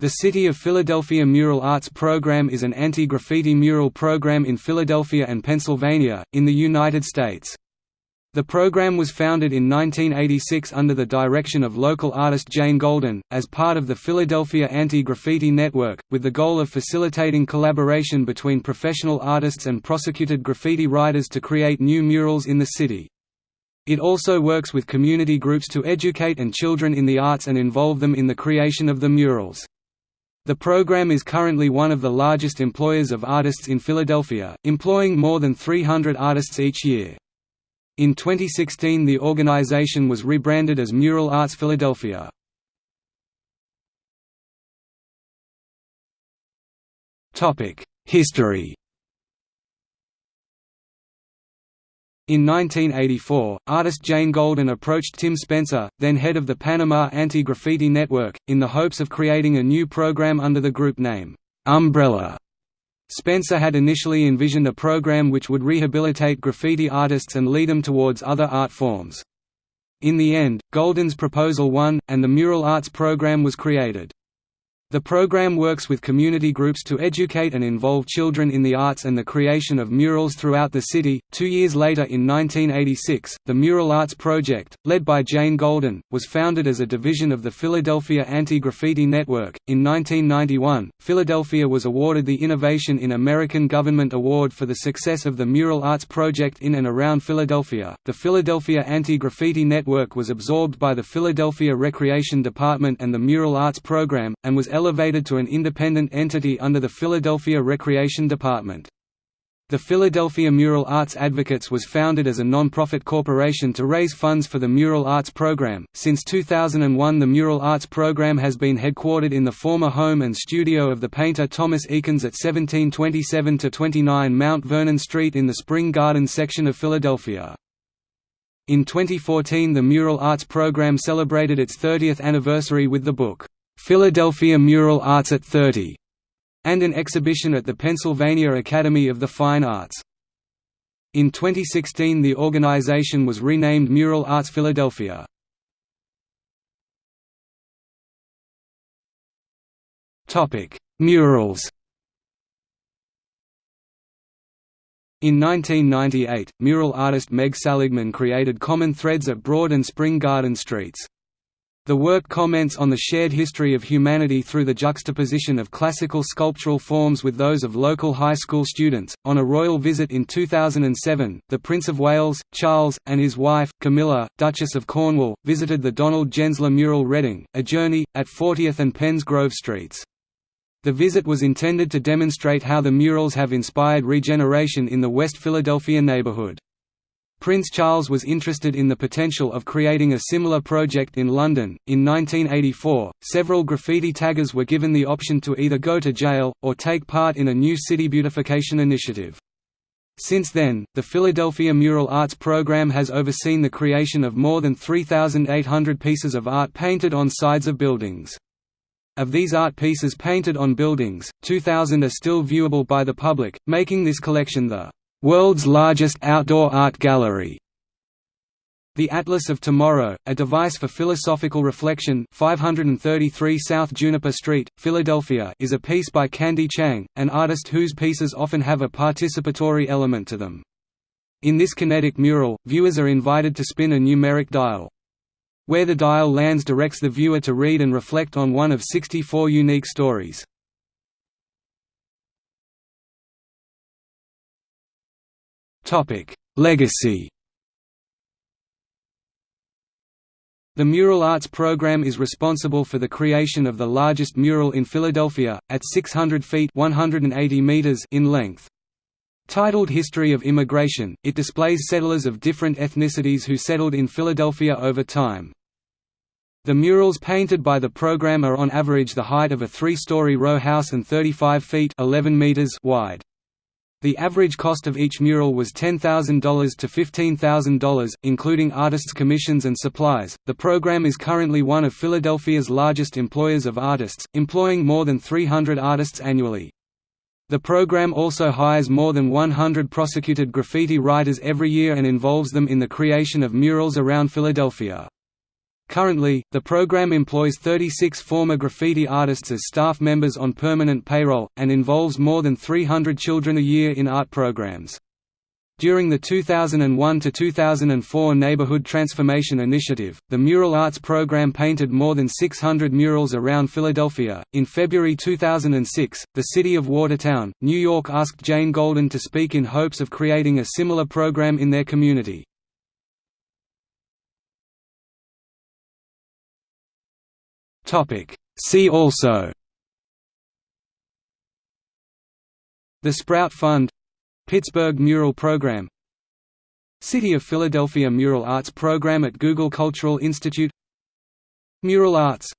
The City of Philadelphia Mural Arts Program is an anti-graffiti mural program in Philadelphia and Pennsylvania, in the United States. The program was founded in 1986 under the direction of local artist Jane Golden, as part of the Philadelphia Anti-Graffiti Network, with the goal of facilitating collaboration between professional artists and prosecuted graffiti writers to create new murals in the city. It also works with community groups to educate and children in the arts and involve them in the creation of the murals. The program is currently one of the largest employers of artists in Philadelphia, employing more than 300 artists each year. In 2016 the organization was rebranded as Mural Arts Philadelphia. History In 1984, artist Jane Golden approached Tim Spencer, then head of the Panama Anti-Graffiti Network, in the hopes of creating a new program under the group name, Umbrella. Spencer had initially envisioned a program which would rehabilitate graffiti artists and lead them towards other art forms. In the end, Golden's proposal won, and the Mural Arts program was created. The program works with community groups to educate and involve children in the arts and the creation of murals throughout the city. Two years later, in 1986, the Mural Arts Project, led by Jane Golden, was founded as a division of the Philadelphia Anti Graffiti Network. In 1991, Philadelphia was awarded the Innovation in American Government Award for the success of the Mural Arts Project in and around Philadelphia. The Philadelphia Anti Graffiti Network was absorbed by the Philadelphia Recreation Department and the Mural Arts Program, and was elevated to an independent entity under the Philadelphia Recreation Department. The Philadelphia Mural Arts Advocates was founded as a non-profit corporation to raise funds for the Mural Arts Program. Since 2001, the Mural Arts Program has been headquartered in the former home and studio of the painter Thomas Eakins at 1727-29 Mount Vernon Street in the Spring Garden section of Philadelphia. In 2014 the Mural Arts Program celebrated its 30th anniversary with the book, Philadelphia Mural Arts at 30, and an exhibition at the Pennsylvania Academy of the Fine Arts. In 2016 the organization was renamed Mural Arts Philadelphia. Murals In 1998, mural artist Meg Saligman created common threads at Broad and Spring Garden Streets. The work comments on the shared history of humanity through the juxtaposition of classical sculptural forms with those of local high school students. On a royal visit in 2007, the Prince of Wales, Charles, and his wife, Camilla, Duchess of Cornwall, visited the Donald Gensler mural Reading, a journey, at 40th and Penns Grove Streets. The visit was intended to demonstrate how the murals have inspired regeneration in the West Philadelphia neighborhood. Prince Charles was interested in the potential of creating a similar project in London. In 1984, several graffiti taggers were given the option to either go to jail, or take part in a new city beautification initiative. Since then, the Philadelphia Mural Arts Program has overseen the creation of more than 3,800 pieces of art painted on sides of buildings. Of these art pieces painted on buildings, 2,000 are still viewable by the public, making this collection the World's largest outdoor art gallery. The Atlas of Tomorrow, a device for philosophical reflection 533 South Juniper Street, Philadelphia is a piece by Candy Chang, an artist whose pieces often have a participatory element to them. In this kinetic mural, viewers are invited to spin a numeric dial. Where the dial lands directs the viewer to read and reflect on one of 64 unique stories. Legacy The Mural Arts Program is responsible for the creation of the largest mural in Philadelphia, at 600 feet 180 meters in length. Titled History of Immigration, it displays settlers of different ethnicities who settled in Philadelphia over time. The murals painted by the program are on average the height of a three-story row house and 35 feet 11 meters wide. The average cost of each mural was $10,000 to $15,000, including artists' commissions and supplies. The program is currently one of Philadelphia's largest employers of artists, employing more than 300 artists annually. The program also hires more than 100 prosecuted graffiti writers every year and involves them in the creation of murals around Philadelphia. Currently, the program employs 36 former graffiti artists as staff members on permanent payroll, and involves more than 300 children a year in art programs. During the 2001–2004 Neighborhood Transformation Initiative, the Mural Arts program painted more than 600 murals around Philadelphia. In February 2006, the city of Watertown, New York asked Jane Golden to speak in hopes of creating a similar program in their community. See also The Sprout Fund Pittsburgh Mural Program City of Philadelphia Mural Arts Program at Google Cultural Institute Mural Arts